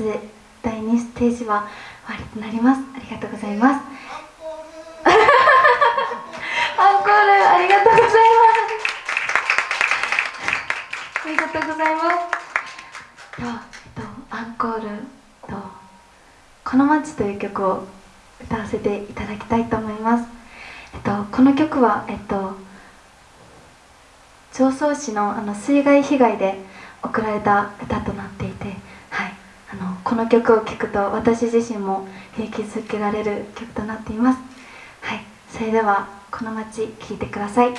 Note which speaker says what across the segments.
Speaker 1: ス第2ステージは終わりとなります。ありがとうございます。アンコール。ありがとうございますありがとうございます。と、えっと、アンコールと「この街」という曲を歌わせていただきたいと思います、えっと、この曲はえっと常総市のあの水害被害で送られた歌とこの曲を聴くと私自身も勇気づけられる曲となっています、はい、それでは「この街」聴いてください。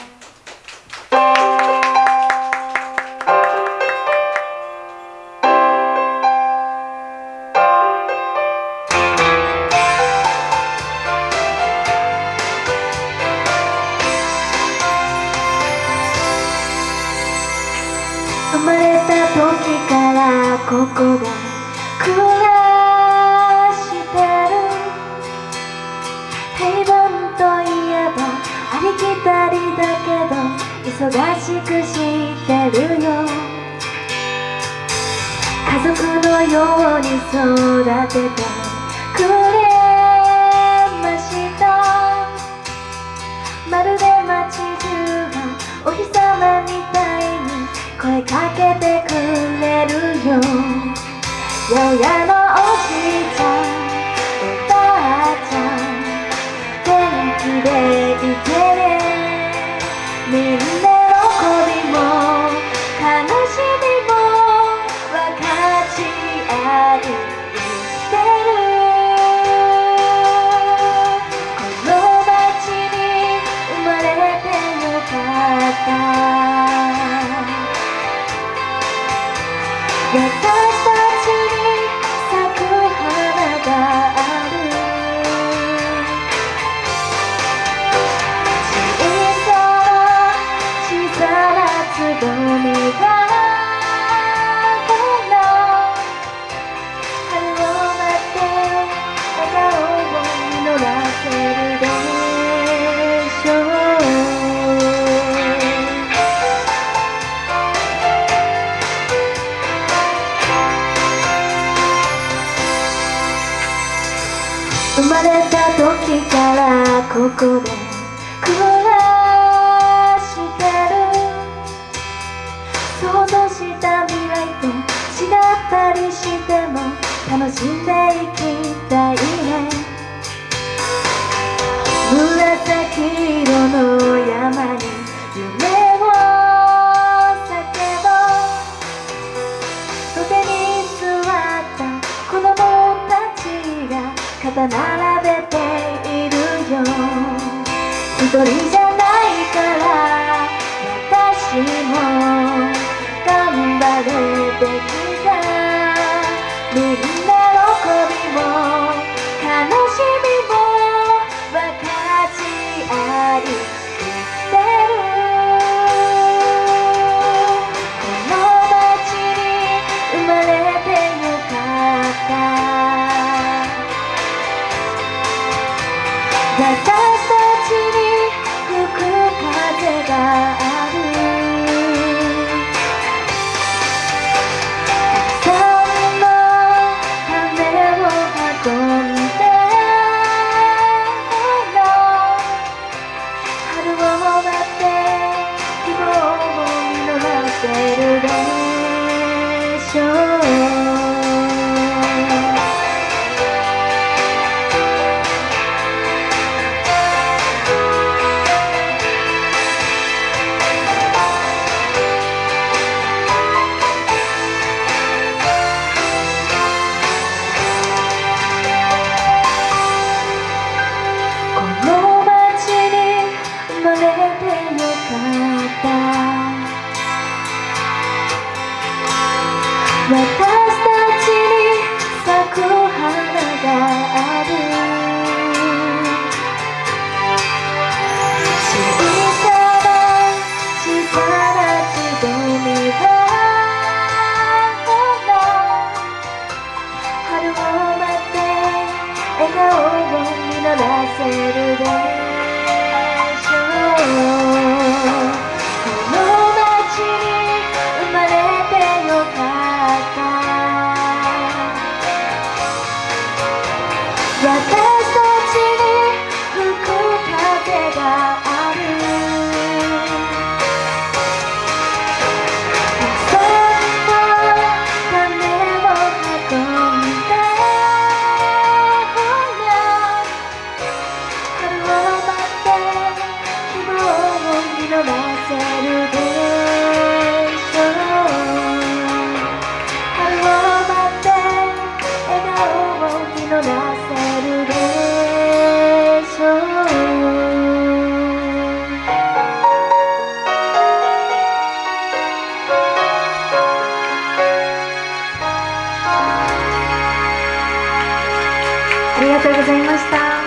Speaker 1: 生まれた時からここで忙しくしてるよ家族のように育ててくれました。まるで街中がお日様みたいに声かけてくれるよ。八百屋のおじいちゃんおばあちゃん元気でいてこの街に生まれてよかった。生まれた時からここで暮らしてる。想像した未来と違ったりしても楽しんでいき人じゃないから私も頑張るべきだみんな喜びも悲しみも分かち合い生きてるこの街に生まれてよかった say 私たございました。は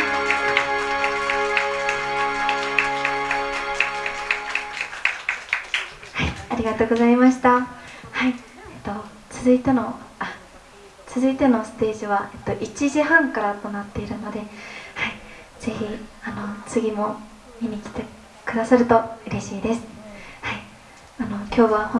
Speaker 1: いありがとうございました。はいえっと続いてのあ続いてのステージは、えっと、1時半からとなっているので、はい、ぜひあの次も見に来てくださると嬉しいです、はい、あの今日は